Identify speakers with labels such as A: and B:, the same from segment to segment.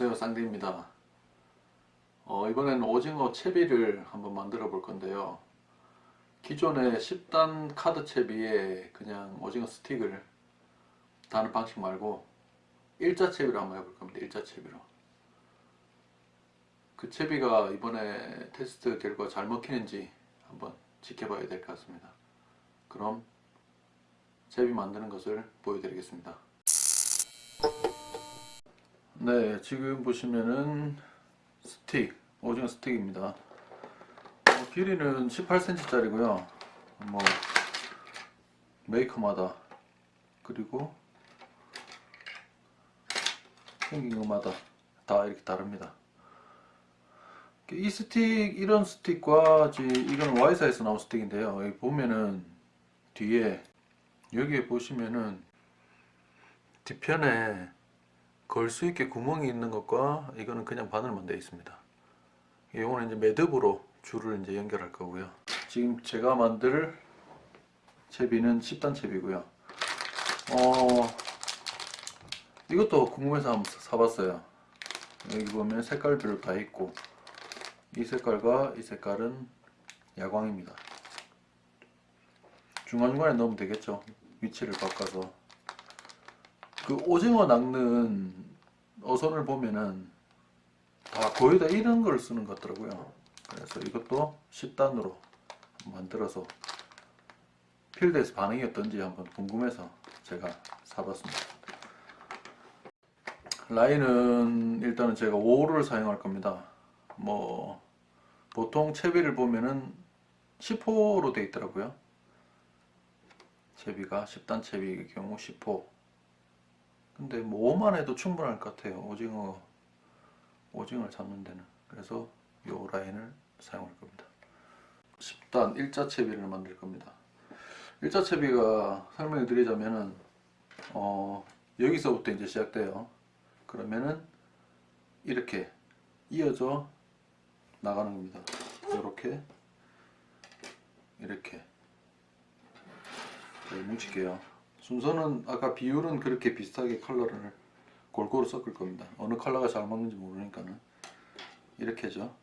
A: 안녕하세요 쌍디입니다. 어, 이번에는 오징어 채비를 한번 만들어 볼 건데요. 기존의 10단 카드 채비에 그냥 오징어 스틱을 다는 방식 말고 일자 채비로 한번 해볼 겁니다 일자 채비로. 그 채비가 이번에 테스트 결과 잘 먹히는지 한번 지켜봐야 될 것 같습니다. 그럼 채비 만드는 것을 보여드리겠습니다 네 지금 보시면은 스틱 오징어 스틱입니다. 어, 길이는 18cm 짜리고요. 뭐 메이커마다. 그리고 생긴 것마다 다 이렇게 다릅니다. 이 스틱 이런 스틱과 이거는 Y사에서 나온 스틱인데요. 여기 보면은 뒤에 여기에 보시면은 뒤편에 걸 수 있게 구멍이 있는 것과 이거는 그냥 바늘만 되어 있습니다. 이거는 이제 매듭으로 줄을 이제 연결할 거고요. 지금 제가 만들 채비는 10단 채비고요. 어, 이것도 궁금해서 한번 사봤어요. 여기 보면 색깔별로 다 있고 이 색깔과 이 색깔은 야광입니다. 중간중간에 넣으면 되겠죠. 위치를 바꿔서 그 오징어 낚는 어선을 보면은 다 거의 다 이런 걸 쓰는 것 같더라고요. 그래서 이것도 10단으로 만들어서 필드에서 반응이 어떤지 한번 궁금해서 제가 사봤습니다. 라인은 일단은 제가 5를 사용할 겁니다. 뭐 보통 채비를 보면은 10호로 되어 있더라고요. 채비가 10단 채비의 경우 10호 근데 뭐 5만 해도 충분할 것 같아요. 오징어 오징어를 잡는 데는. 그래서 요 라인을 사용할 겁니다. 10단 일자 채비를 만들 겁니다. 일자 채비가 설명을 드리자면은 어 여기서부터 이제 시작돼요. 그러면은 이렇게 이어져 나가는 겁니다. 이렇게 이렇게. 뭉칠게요 순서는 아까 비율은 그렇게 비슷하게 컬러를 골고루 섞을 겁니다. 어느 컬러가 잘 맞는지 모르니까는 이렇게죠.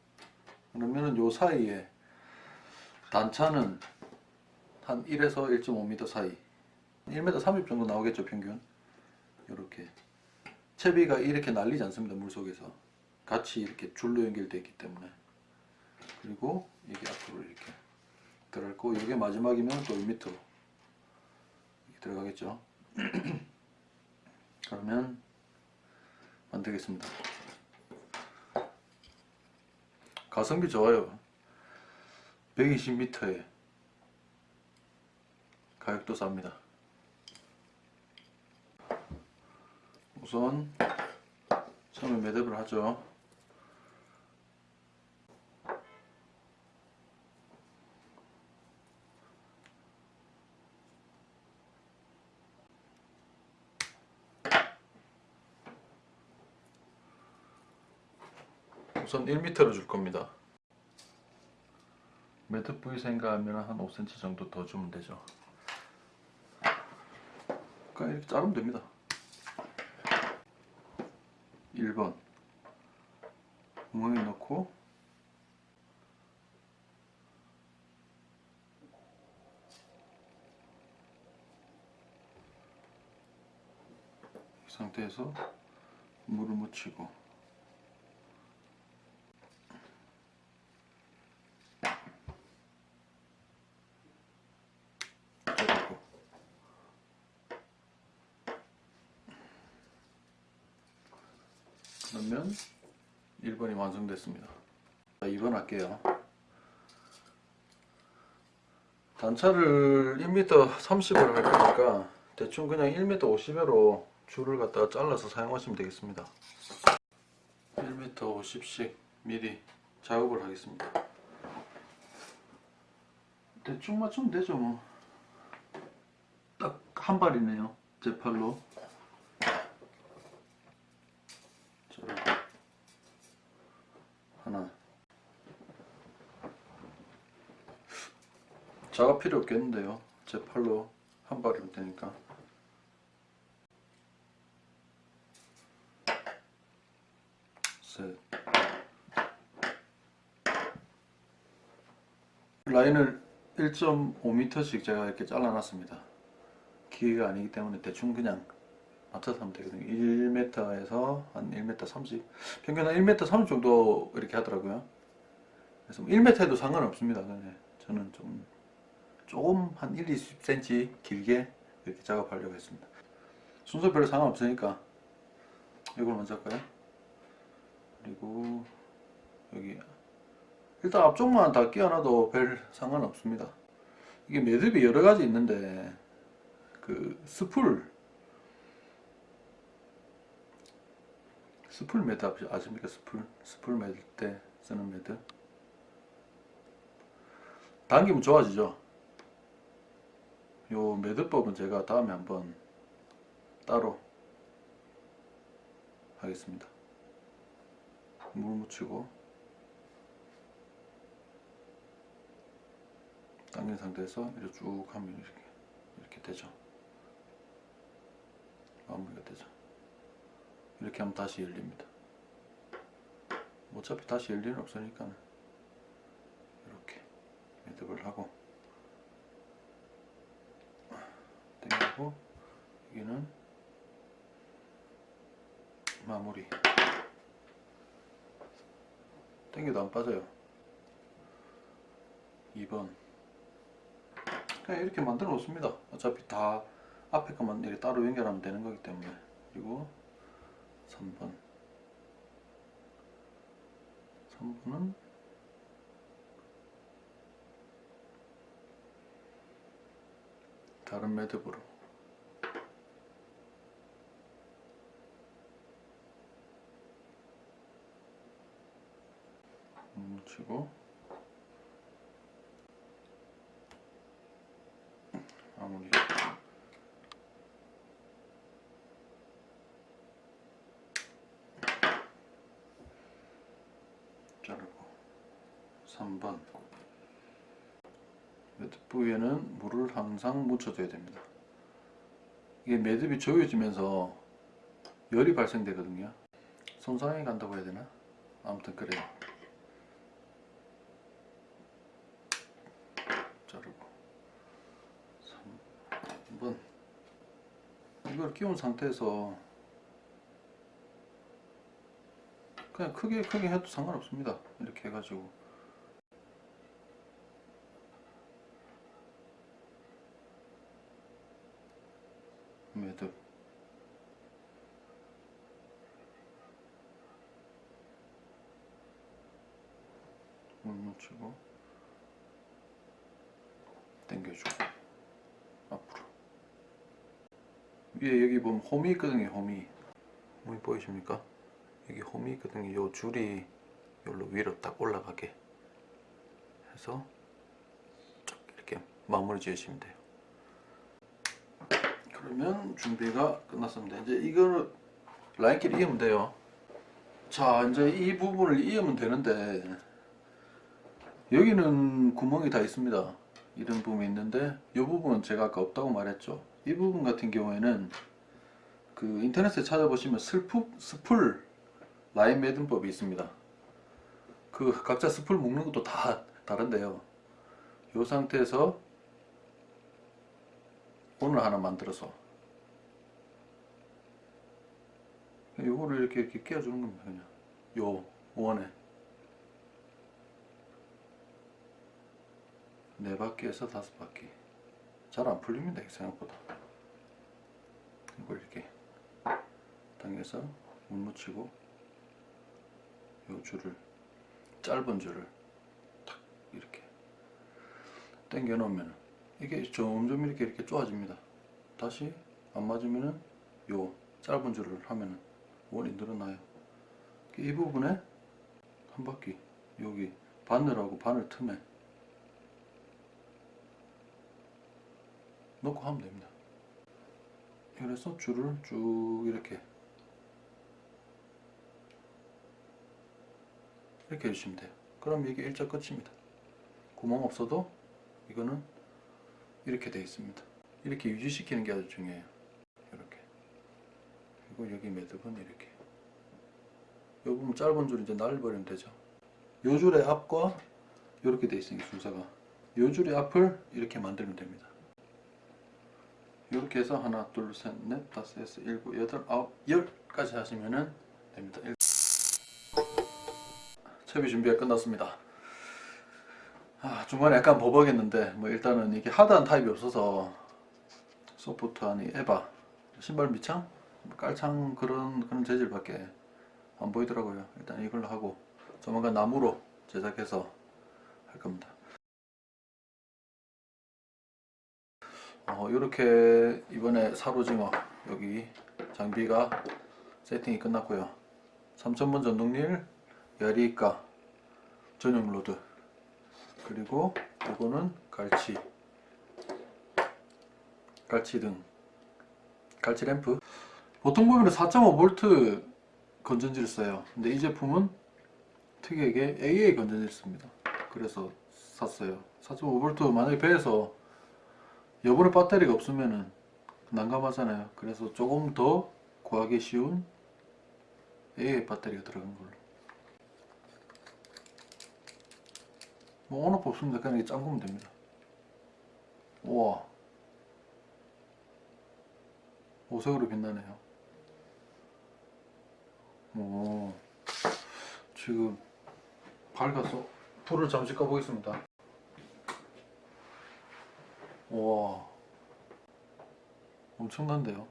A: 그러면은 요 사이에 단차는 한 1에서 1.5m 사이 1m 30 정도 나오겠죠 평균? 이렇게. 채비가 이렇게 날리지 않습니다 물속에서. 같이 이렇게 줄로 연결되어 있기 때문에. 그리고 이게 앞으로 이렇게 들어갔고 이게 마지막이면 또 1m 들어가겠죠? 그러면 만들겠습니다. 가성비 좋아요. 120m에 가격도 쌉니다. 우선 처음에 매듭을 하죠 우선 1m로 줄 겁니다. 매듭 부위 생각하면 한 5cm 정도 더 주면 되죠. 그냥 이렇게 자르면 됩니다. 1번. 구멍에 넣고. 이 상태에서 물을 묻히고 그러면 1번이 완성됐습니다. 자, 2번 할게요. 단차를 1m 30으로 할 거니까 대충 그냥 1m 50으로 줄을 갖다가 잘라서 사용하시면 되겠습니다. 1m 50씩 미리 작업을 하겠습니다. 대충 맞추면 되죠 뭐. 딱 한 발이네요. 제 팔로. 하나 작업 필요 없겠는데요 제 팔로 한 발이면 되니까 셋. 라인을 1.5m씩 제가 이렇게 잘라놨습니다. 기계가 아니기 때문에 대충 그냥 맞춰서 하면 되거든요. 1m에서 한 1m 30, 평균 한 1m 30 정도 이렇게 하더라고요. 그래서 1m 해도 상관없습니다. 저는 좀 조금 한 1, 20cm 길게 이렇게 작업하려고 했습니다. 순서 별로 상관없으니까 이걸 먼저 할까요? 그리고 여기 일단 앞쪽만 다 끼워놔도 별 상관없습니다. 이게 매듭이 여러 가지 있는데 그 스풀 spool 매듭 아십니까? spool spool 매듭 때 쓰는 매듭 당기면 좋아지죠. 요 매듭법은 제가 다음에 한번 따로 하겠습니다. 물 묻히고 당긴 상태에서 이렇게 쭉 하면 이렇게 이렇게 되죠. 마무리가 되죠. 이렇게 하면 다시 열립니다. 어차피 다시 열 일은 없으니까 이렇게 매듭을 하고 당기고 여기는 마무리. 당겨도 안 빠져요. 2번. 그냥 이렇게 만들어 놓습니다. 어차피 다 앞에 것만 이렇게 따로 연결하면 되는 거기 때문에. 그리고 3번. 3번은 다른 매듭으로 묻히고 마무리 자르고. 3번. 매듭 부위에는 물을 항상 묻혀줘야 됩니다. 이게 매듭이 조여지면서 열이 발생되거든요. 손상이 간다고 해야 되나? 아무튼 그래요. 자르고. 3번. 이걸 끼운 상태에서 그냥 크게 크게 해도 상관없습니다. 이렇게 해가지고. 매듭. 물 묻히고 당겨주고 앞으로. 위에 여기 보면 홈이 있거든요 홈이. 홈이 보이십니까? 여기 홈이 있거든요. 요 줄이 여기로 위로 딱 올라가게 해서 쭉 이렇게 마무리 지으시면 돼요. 그러면 준비가 끝났습니다. 이제 이거를 라인끼리 이으면 돼요. 자 이제 이 부분을 이으면 되는데 여기는 구멍이 다 있습니다. 이런 부분이 있는데 이 부분은 제가 아까 없다고 말했죠. 이 부분 같은 경우에는 그 인터넷에 찾아보시면 슬프, 스풀 라인 매듭법이 있습니다. 그 각자 스풀 묶는 것도 다 다른데요. 이 상태에서 오늘 하나 만들어서 요거를 이렇게 이렇게 끼워주는 겁니다 그냥. 요 원에. 네 바퀴에서 다섯 바퀴. 잘 안 풀립니다 생각보다. 이걸 이렇게 당겨서 물 묻히고 요 줄을 짧은 줄을 탁 이렇게 당겨 놓으면 이게 점점 이렇게 이렇게 좋아집니다. 다시 안 맞으면은 요 짧은 줄을 하면은 원이 늘어나요. 이 부분에 한 바퀴 여기 바늘하고 바늘 틈에 놓고 하면 됩니다. 그래서 줄을 쭉 이렇게 이렇게 해주시면 돼요. 그럼 이게 일자 끝입니다. 구멍 없어도 이거는 이렇게 되어 있습니다. 이렇게 유지시키는 게 아주 중요해요. 이렇게. 그리고 여기 매듭은 이렇게. 요 부분 짧은 줄 이제 날려버리면 되죠. 요 줄의 앞과 이렇게 돼 있으니까 순서가. 요 줄의 앞을 이렇게 만들면 됩니다. 이렇게 해서 하나, 둘, 셋, 넷, 다섯, 여섯, 일곱, 여덟, 아홉, 열까지 하시면은 됩니다. 일- 채비 준비가 끝났습니다. 아, 중간에 약간 버벅했는데 뭐 일단은 이게 하드한 타입이 없어서 소프트 아니 에바 신발 밑창 뭐 깔창 그런 그런 재질밖에 안 보이더라고요. 일단 이걸로 하고 조만간 나무로 제작해서 할 겁니다. 어, 이렇게 이번에 살오징어 여기 장비가 세팅이 끝났고요. 3000번 전동릴 야리가 전용 로드. 그리고 이거는 갈치. 갈치 등. 갈치 램프. 보통 보면 4.5V 건전지를 써요. 근데 이 제품은 특이하게 AA 건전지를 씁니다. 그래서 샀어요. 4.5V 만약에 배에서 여분의 배터리가 없으면은 난감하잖아요. 그래서 조금 더 구하기 쉬운 AA 배터리가 들어간 걸로 뭐 온오프 없습니다 그냥 이렇게 잠그면 됩니다. 우와. 오색으로 빛나네요. 오. 지금 밝아서 불을 잠시 꺼보겠습니다. 우와. 엄청난데요?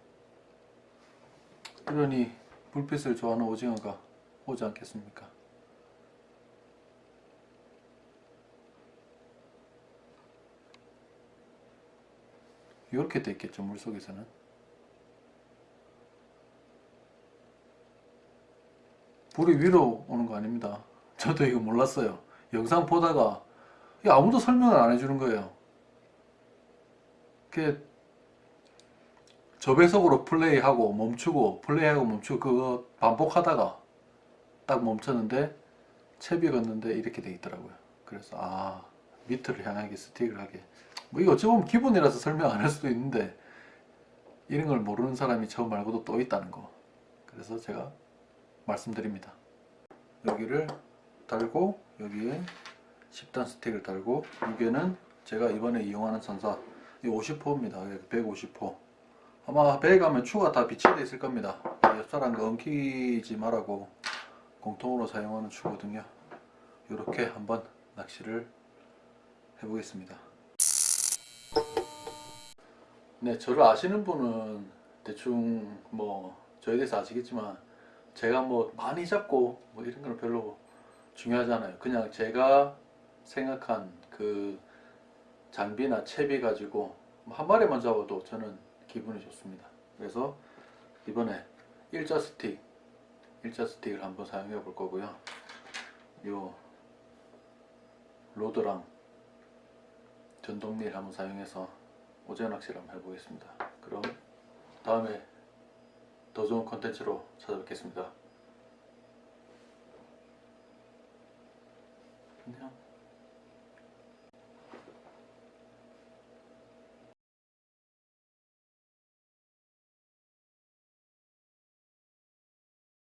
A: 이러니 불빛을 좋아하는 오징어가 오지 않겠습니까 이렇게 돼 있겠죠 물속에서는. 불이 위로 오는 거 아닙니다. 저도 이거 몰랐어요. 영상 보다가 아무도 설명을 안 해주는 거예요. 그 저배속으로 플레이하고 멈추고 플레이하고 멈추고 그거 반복하다가 딱 멈췄는데 채비 걷는데 이렇게 돼 있더라고요. 그래서 아 밑을 향하게 스틱을 하게 뭐 이거 어찌 보면 기본이라서 설명 안 할 수도 있는데 이런 걸 모르는 사람이 저 말고도 또 있다는 거. 그래서 제가 말씀드립니다. 여기를 달고 여기에 10단 스틱을 달고 무게는 제가 이번에 이용하는 선사 이 50호입니다. 150호. 아마 배에 가면 추가 다 비치되어 있을 겁니다. 옆 사람과 엉키지 말라고 공통으로 사용하는 추거든요. 이렇게 한번 낚시를 해보겠습니다 네, 저를 아시는 분은 대충 뭐 저에 대해서 아시겠지만 제가 뭐 많이 잡고 뭐 이런 건 별로 중요하지 않아요. 그냥 제가 생각한 그 장비나 채비 가지고 뭐한 마리만 잡아도 저는 기분이 좋습니다. 그래서 이번에 일자 스틱, 일자 스틱을 한번 사용해 볼 거고요. 요 로드랑 전동릴 한번 사용해서 오징어 낚시를 한번 해보겠습니다. 그럼 다음에 더 좋은 컨텐츠로 찾아뵙겠습니다.